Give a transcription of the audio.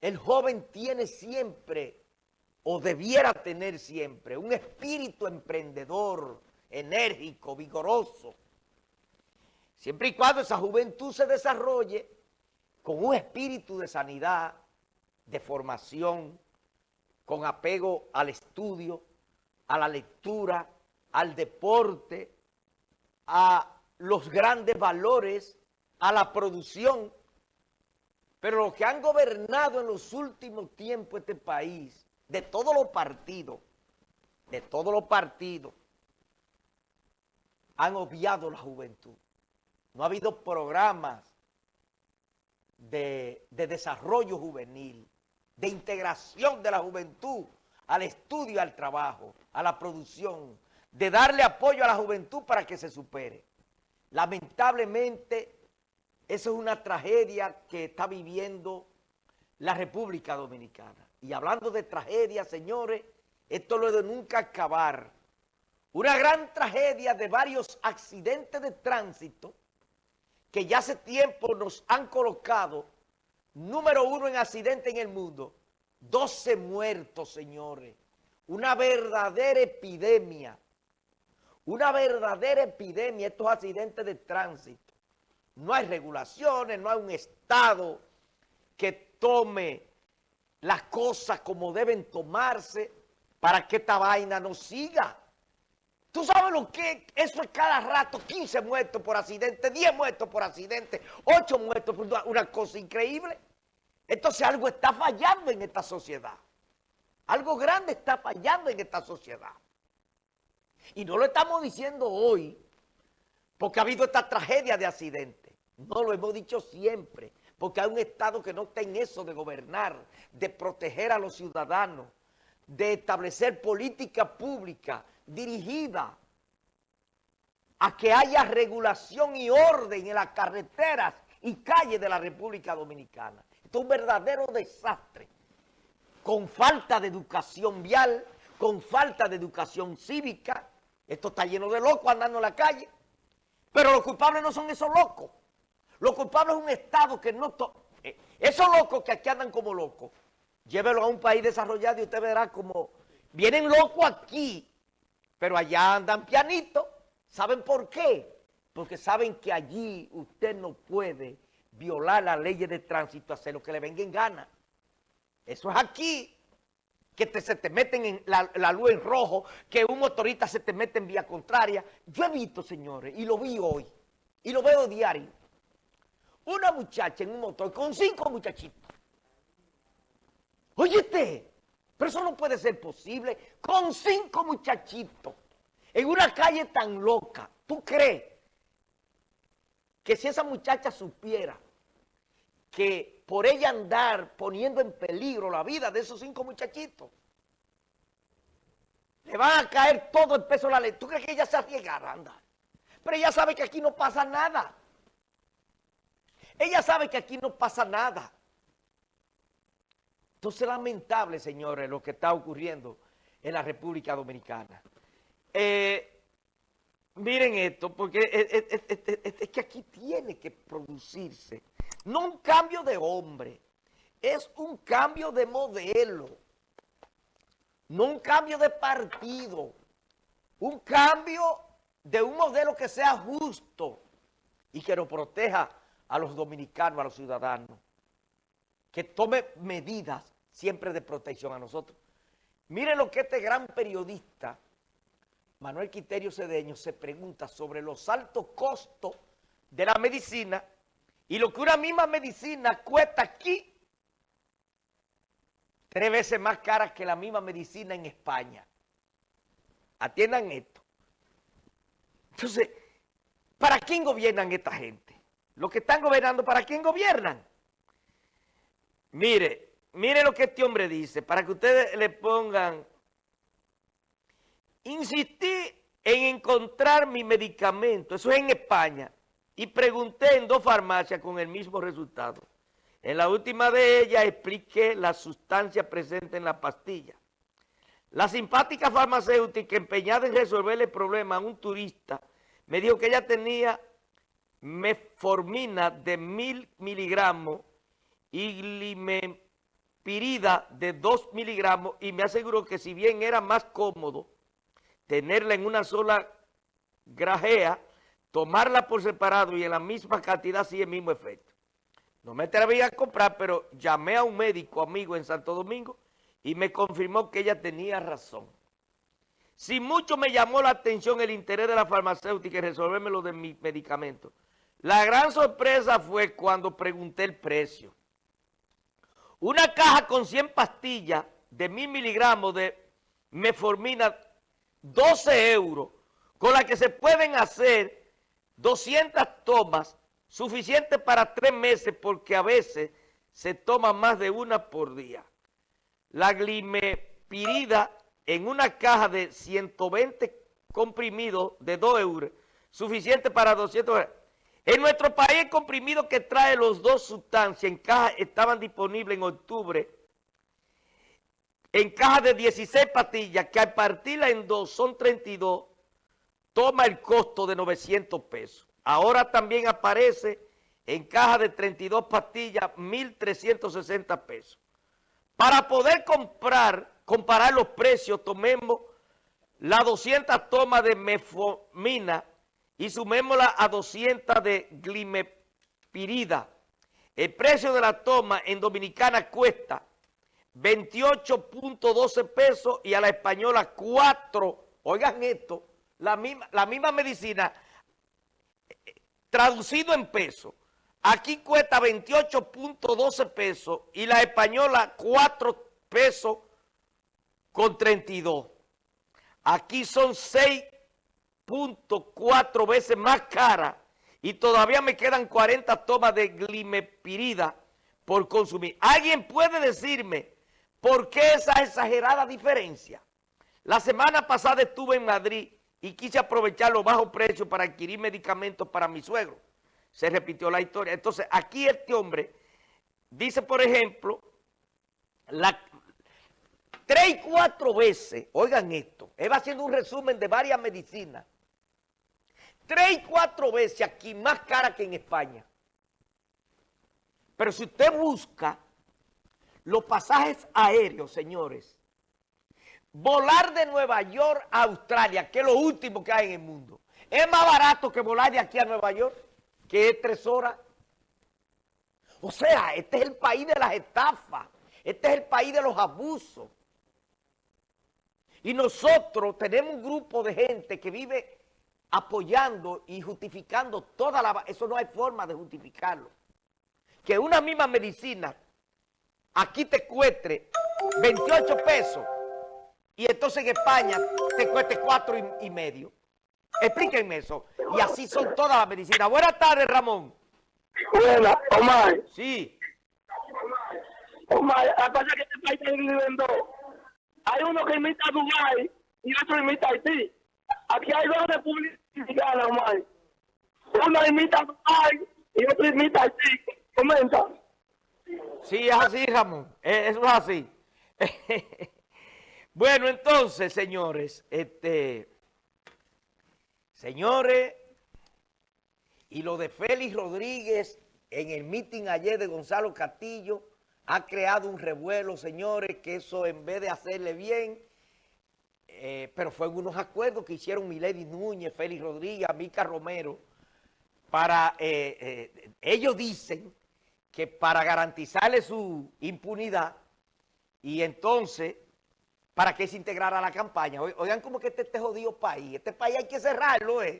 el joven tiene siempre, o debiera tener siempre, un espíritu emprendedor, enérgico, vigoroso. Siempre y cuando esa juventud se desarrolle con un espíritu de sanidad, de formación, con apego al estudio, a la lectura, al deporte, a los grandes valores, a la producción. Pero los que han gobernado en los últimos tiempos este país, de todos los partidos, de todos los partidos, han obviado la juventud. No ha habido programas de, de desarrollo juvenil, de integración de la juventud al estudio al trabajo, a la producción, de darle apoyo a la juventud para que se supere. Lamentablemente, eso es una tragedia que está viviendo la República Dominicana. Y hablando de tragedia, señores, esto lo de nunca acabar. Una gran tragedia de varios accidentes de tránsito que ya hace tiempo nos han colocado número uno en accidentes en el mundo, 12 muertos, señores. Una verdadera epidemia. Una verdadera epidemia estos accidentes de tránsito. No hay regulaciones, no hay un Estado que tome las cosas como deben tomarse para que esta vaina no siga. ¿Tú sabes lo que eso es cada rato? 15 muertos por accidente, 10 muertos por accidente, 8 muertos por una cosa increíble. Entonces algo está fallando en esta sociedad. Algo grande está fallando en esta sociedad. Y no lo estamos diciendo hoy porque ha habido esta tragedia de accidente. No lo hemos dicho siempre, porque hay un Estado que no está en eso de gobernar, de proteger a los ciudadanos, de establecer política pública dirigida a que haya regulación y orden en las carreteras y calles de la República Dominicana. Esto es un verdadero desastre, con falta de educación vial, con falta de educación cívica. Esto está lleno de locos andando en la calle. Pero los culpables no son esos locos. Los culpables es un Estado que no... Eh, esos locos que aquí andan como locos, llévelo a un país desarrollado y usted verá como... Vienen locos aquí, pero allá andan pianitos. ¿Saben por qué? Porque saben que allí usted no puede violar las leyes de tránsito, hacer lo que le venga en gana. Eso es aquí, que se te meten en la, luz en rojo, que un motorista se te mete en vía contraria. Yo he visto, señores, y lo vi hoy, y lo veo diario, una muchacha en un motor con cinco muchachitos. Óyete, pero eso no puede ser posible, con cinco muchachitos, en una calle tan loca. ¿Tú crees que si esa muchacha supiera que por ella andar poniendo en peligro la vida de esos cinco muchachitos, le van a caer todo el peso de la ley. ¿Tú crees que ella se arriesgará a andar? Pero ella sabe que aquí no pasa nada. Ella sabe que aquí no pasa nada. Entonces es lamentable, señores, lo que está ocurriendo en la República Dominicana. Eh, miren esto, porque es que aquí tiene que producirse no un cambio de hombre, es un cambio de modelo. No un cambio de partido. Un cambio de un modelo que sea justo y que nos proteja a los dominicanos, a los ciudadanos. Que tome medidas siempre de protección a nosotros. Miren lo que este gran periodista, Manuel Quiterio Cedeño, se pregunta sobre los altos costos de la medicina y lo que una misma medicina cuesta aquí, tres veces más cara que la misma medicina en España. Atiendan esto. Entonces, ¿para quién gobiernan esta gente? Los que están gobernando, ¿para quién gobiernan? Mire, mire lo que este hombre dice, para que ustedes le pongan... Insistí en encontrar mi medicamento, eso es en España, y pregunté en dos farmacias con el mismo resultado. En la última de ellas expliqué la sustancia presente en la pastilla. La simpática farmacéutica empeñada en resolverle el problema a un turista me dijo que ella tenía meformina de mil miligramos y glimespirida de 2 miligramos y me aseguró que si bien era más cómodo tenerla en una sola grajea, tomarla por separado y en la misma cantidad sí el mismo efecto. No me atreví a comprar, pero llamé a un médico amigo en Santo Domingo y me confirmó que ella tenía razón. Si mucho me llamó la atención el interés de la farmacéutica en resolverme lo de mis medicamentos, la gran sorpresa fue cuando pregunté el precio. Una caja con 100 pastillas de mil miligramos de meformina, 12 euros, con la que se pueden hacer 200 tomas, suficiente para tres meses, porque a veces se toma más de una por día. La glimepirida en una caja de 120 comprimidos de 2 euros, suficiente para 200 euros. En nuestro país el comprimido que trae los dos sustancias en caja estaban disponibles en octubre en caja de 16 pastillas que al partirla en dos son 32, toma el costo de 900 pesos. Ahora también aparece en caja de 32 pastillas 1.360 pesos. Para poder comprar, comparar los precios, tomemos las 200 tomas de mefomina y sumémosla a 200 de glimepirida. El precio de la toma en Dominicana cuesta 28.12 pesos y a la española 4. Oigan esto, la misma, la misma medicina traducido en pesos. Aquí cuesta 28.12 pesos y la española 4 pesos con 32. Aquí son 6 cuatro veces más cara y todavía me quedan 40 tomas de glimepirida por consumir. ¿Alguien puede decirme por qué esa exagerada diferencia? La semana pasada estuve en Madrid y quise aprovechar los bajos precios para adquirir medicamentos para mi suegro. Se repitió la historia. Entonces, aquí este hombre dice, por ejemplo, la, tres y cuatro veces, oigan esto, él va haciendo un resumen de varias medicinas, tres y cuatro veces aquí más cara que en España. Pero si usted busca los pasajes aéreos, señores, volar de Nueva York a Australia, que es lo último que hay en el mundo, es más barato que volar de aquí a Nueva York, que es tres horas. O sea, este es el país de las estafas, este es el país de los abusos. Y nosotros tenemos un grupo de gente que vive apoyando y justificando toda la... Eso no hay forma de justificarlo. Que una misma medicina aquí te cueste 28 pesos y entonces en España te cueste 4 y, medio. Explíquenme eso. Y así son todas las medicinas. Buenas tardes, Ramón. Buenas, Omar. Sí. Omar, aparte que este país está viviendo. Hay uno que imita a Dubái y otro imita a Haití. Aquí hay dos repúblicas Uno imita a y otro imita a. Comenta. Sí, es así, Ramón. Eso es así. bueno, entonces, señores, este, señores, y lo de Félix Rodríguez en el meeting ayer de Gonzalo Castillo ha creado un revuelo, señores, que eso en vez de hacerle bien, eh, pero fue en unos acuerdos que hicieron Milady Núñez, Félix Rodríguez, Mica Romero, para, eh, eh, ellos dicen que para garantizarle su impunidad y entonces para que se integrara a la campaña. Oigan como que este, este jodido país, este país hay que cerrarlo, ¿eh?